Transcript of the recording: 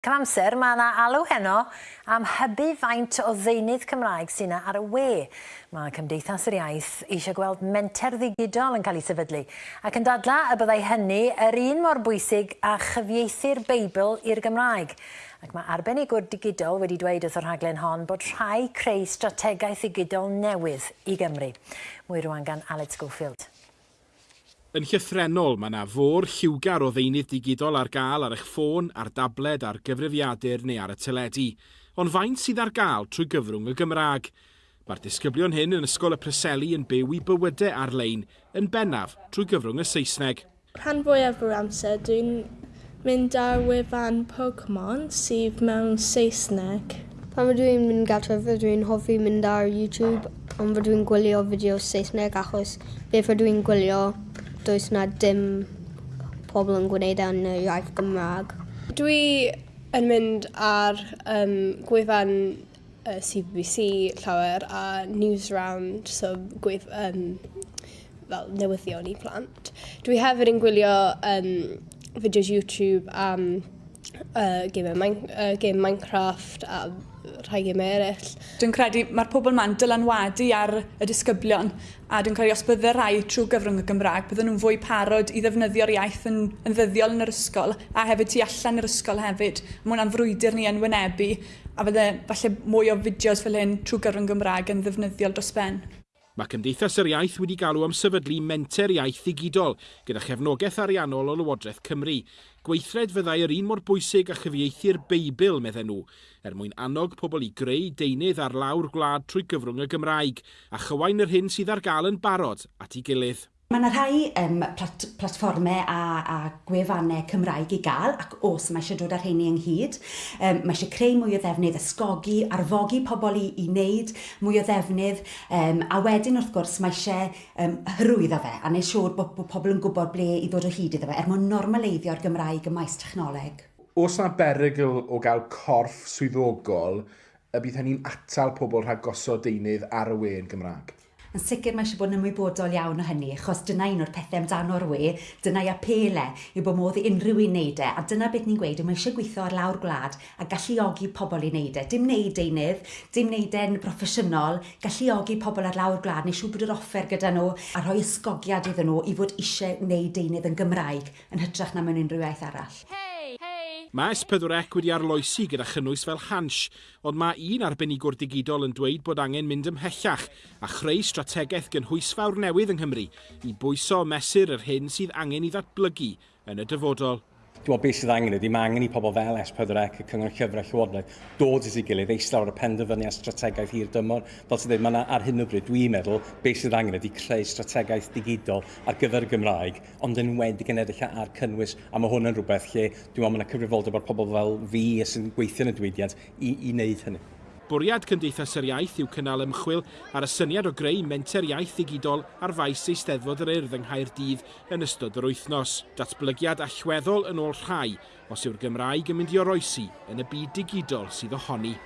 Cam amser, mae yna alw heno am hybu faint o ddeunydd Cymraeg sy'n ar y we. Mae Cymdeithas yr Iaith eisiau gweld menter ddigidol yn cael ei sefydlu ac yn dadla y byddai hynny yr un mor bwysig a chyfieithu'r Beibl i'r Gymraeg. Ac mae arbenigwr digidol wedi dweud wrth o'r rhaglen hon bod rhai creu strategaeth digidol newydd i Gymru. Mwy rwan gan Alex Gofield. Yn llythrenol, mae yna fôr lliwgar o ddeunydd digidol ar gael ar eich ffôn, ar dabled, ar gyfrifiadur neu ar y teledu, ond faint sydd ar gael trwy gyfrwng y Gymraeg. Mae'r disgyblion hyn yn Ysgol y Preseli yn byw i bywydau ar-lein yn bennaf trwy gyfrwng y Saesneg. Rhan fwyaf o'r amser, dwi'n mynd ar wefan Pokemon sydd mewn Saesneg. Pan fod i'n mynd gartref, dwi'n hoffi mynd ar YouTube, ond fod i'n gwylio fideo Saesneg achos beth fod i'n gwylio does na dim pobl yn gwneud e yn y iaith Gymraeg. Dwi yn mynd ar um, gwefan uh, CBBC llawer a Newsround, so gwef, um, fel newyddion i plant. Dwi hefyd yn gwylio um, fideos YouTube am um, uh, game, uh, game Minecraft a rhai emerill. Dwi'n credu mae'r pobl ma'n dylanwadu ar y disgyblion a dwi'n credu os bydde rhai trwy gyfrwng y Gymraeg, bydden nhw'n fwy parod i ddefnyddio'r iaith yn, yn ddyddiol yn yr ysgol a hefyd tu allan yr ysgol hefyd. Mae hwnna'n frwydr ni yn wynebu a fydde falle mwy o fideos fel hyn trwy gyfrwng Gymraeg yn ddefnyddiol dros ben. Mae Cymdeithas yr Iaith wedi galw am sefydlu menter iaith ddigidol gyda chefnogaeth ariannol o Lywodraeth Cymru. Gweithred fyddai yr un mor bwysig a chyfieithu'r Beibl, medden nhw, er mwyn annog pobl i greu deunydd ar lawr gwlad trwy gyfrwng y Gymraeg a chywain yr hyn sydd ar gael yn barod at ei gilydd. Mae yna rhai um, plat, platfformau a, a gwefannau Cymraeg i gael ac os mae eisiau dod ar hynny ynghyd. Um, mae eisiau creu mwy o ddefnydd, ysgogi, arfogi pobl i, i wneud mwy o ddefnydd um, a wedyn wrth gwrs mae eisiau um, hyrwyddo fe a wneud siŵr bod, bod pobl yn gwybod ble i ddod o hyd iddo fe er mwyn normaleiddio'r Gymraeg y maes technoleg. Os yna berygl o gael corff swyddogol, y bydd hynny'n atal pobl rhag gosod deunydd ar y we yn Gymraeg? yn sicr mae eisiau bod yn ymwybodol iawn o hynny, achos dyna un o'r pethau amdano'r we, dyna'i apele yw bod modd i unrhyw un wneud e, a dyna beth ni'n gweud, mae eisiau gweithio ar lawr gwlad a galluogi pobl i wneud e. Dim wneud deunydd, dim wneud e'n broffesiynol, galluogi pobl ar lawr gwlad, neu siw bod yr offer gyda nhw a rhoi ysgogiad iddyn nhw i fod eisiau wneud deunydd yn Gymraeg yn hytrach na mewn unrhyw iaith arall. Hey! Mae S4C e wedi arloesi gyda chynnwys fel hans, ond mae un arbenigwr digidol yn dweud bod angen mynd ymhellach a chreu strategaeth gynhwysfawr newydd yng Nghymru i bwyso mesur yr hyn sydd angen i ddatblygu yn y dyfodol. Dwi'n meddwl beth sydd angen ydy, mae angen i pobl fel S4C, y Cyngor Llyfrau Llywodraeth, dod at ei gilydd, eistedd ar y penderfyniad strategaeth hir dymor. Fel sydd wedi, mae ar hyn o bryd, dwi'n meddwl, beth sydd angen ydy creu strategaeth digidol ar gyfer y Gymraeg, ond yn wedi genedlich ar cynnwys, a mae hwn yn rhywbeth lle dwi'n meddwl mae yna cyfrifoldeb o'r pobl fel fi sy'n gweithio yn y diwydiant i, i wneud hynny. Bwriad Cymdeithas yr Iaith yw cynnal ymchwil ar y syniad o greu menter iaith digidol ar faes eisteddfod yr urdd yng Nghaerdydd yn ystod yr wythnos. Datblygiad allweddol yn ôl rhai os yw'r Gymraeg yn mynd i oroesi yn y byd digidol sydd ohoni.